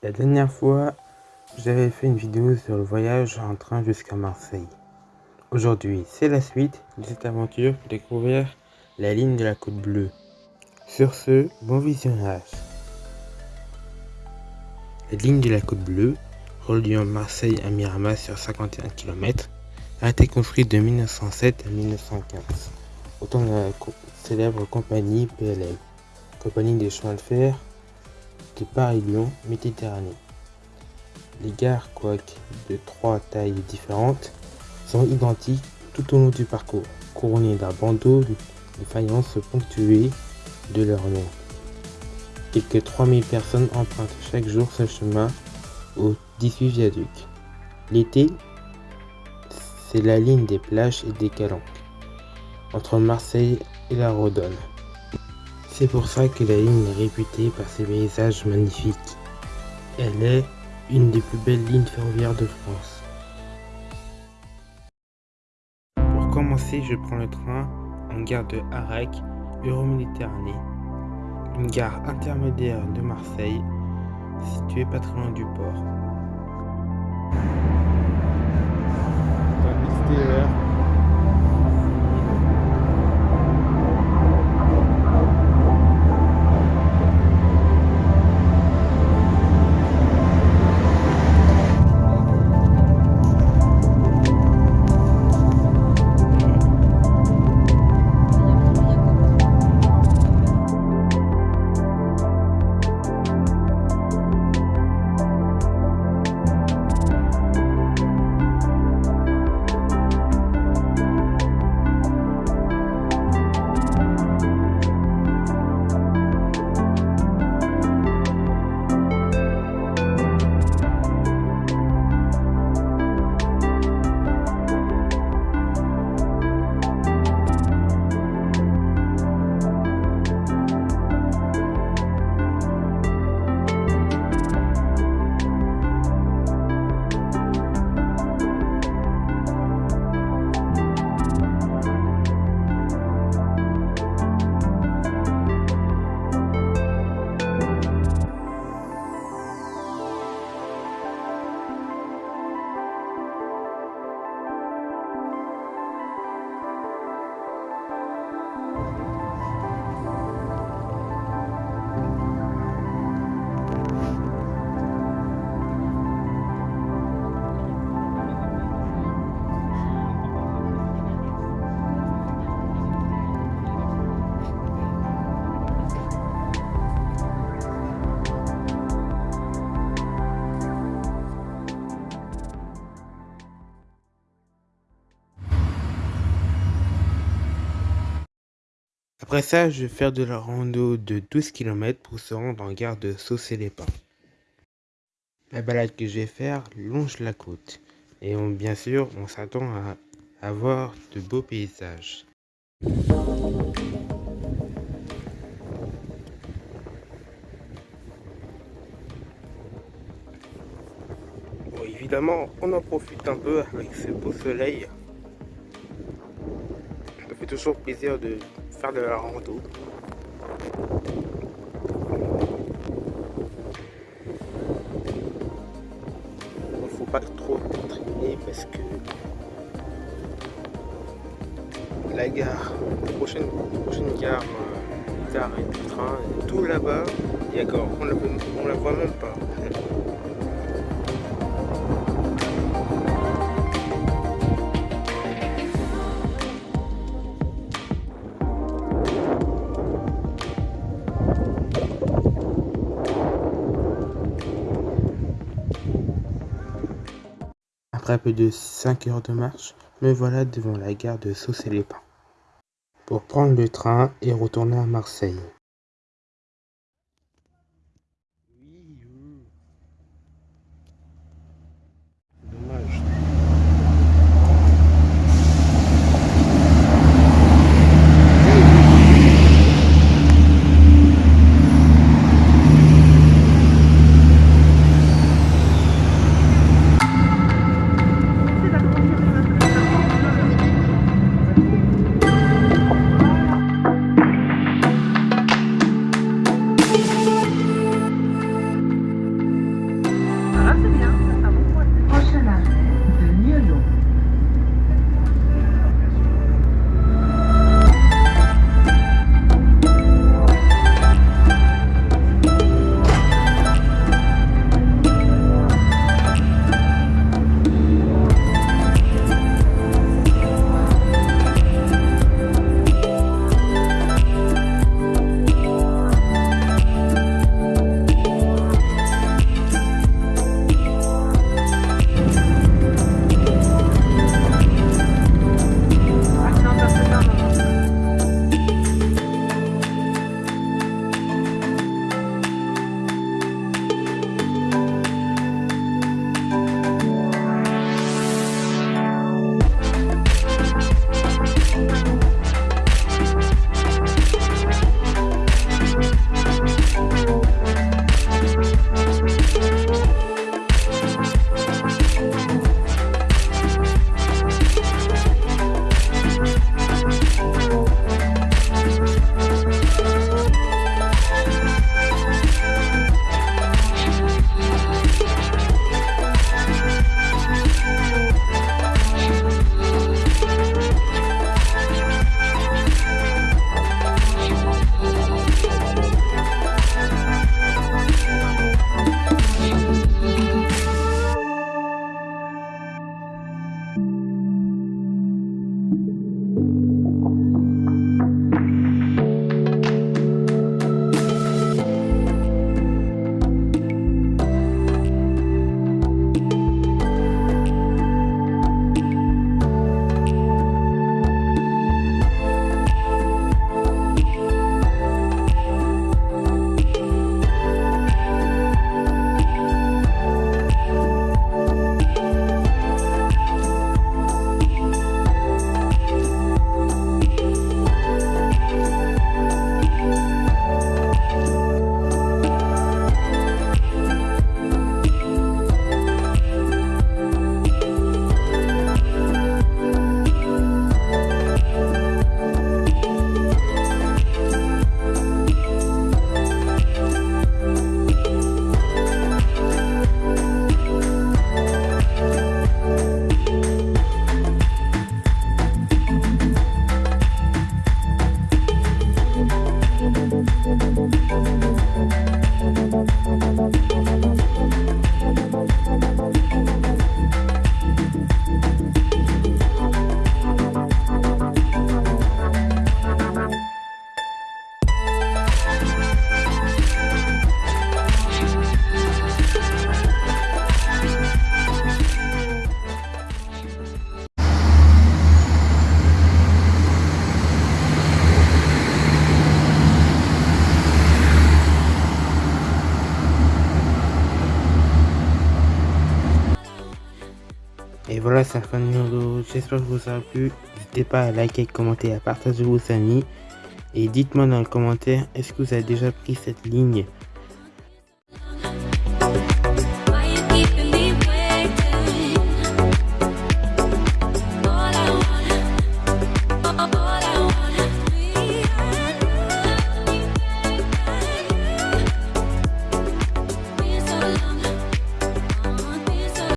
La dernière fois, j'avais fait une vidéo sur le voyage en train jusqu'à Marseille. Aujourd'hui, c'est la suite de cette aventure pour découvrir la ligne de la côte bleue. Sur ce, bon visionnage. La ligne de la côte bleue, reliant Marseille à Miramas sur 51 km, a été construite de 1907 à 1915, au temps de la célèbre compagnie PLM, compagnie des chemins de fer Paris-Lyon Méditerranée. Les gares, quoique de trois tailles différentes, sont identiques tout au long du parcours, couronnées d'un bandeau de faïence ponctué de leur nom. Quelques 3000 personnes empruntent chaque jour ce chemin aux 18 viaducs. L'été, c'est la ligne des plages et des calanques, entre Marseille et la Rodonne. C'est pour ça que la ligne est réputée par ses paysages magnifiques. Elle est une des plus belles lignes ferroviaires de France. Pour commencer, je prends le train en gare de Arec, Euroméditerranée, une gare intermédiaire de Marseille, située pas très loin du port. Après ça, je vais faire de la rando de 12 km pour se rendre en gare de Saucé-les-Pins. La balade que je vais faire longe la côte. Et bien sûr, on s'attend à avoir de beaux paysages. Bon, évidemment, on en profite un peu avec ce beau soleil. Ça fait toujours plaisir de faire de la rando. Il faut pas trop traîner parce que la gare, la prochaine, prochaine gare, euh, gare et du train, tout là-bas, a encore, on on la voit même pas. Après peu de 5 heures de marche, me voilà devant la gare de Saucé-les-Pins pour prendre le train et retourner à Marseille. Voilà, c'est la fin de vidéo. J'espère que vous aura plu. N'hésitez pas à liker, commenter, à partager vos amis. Et dites-moi dans les commentaires, est-ce que vous avez déjà pris cette ligne?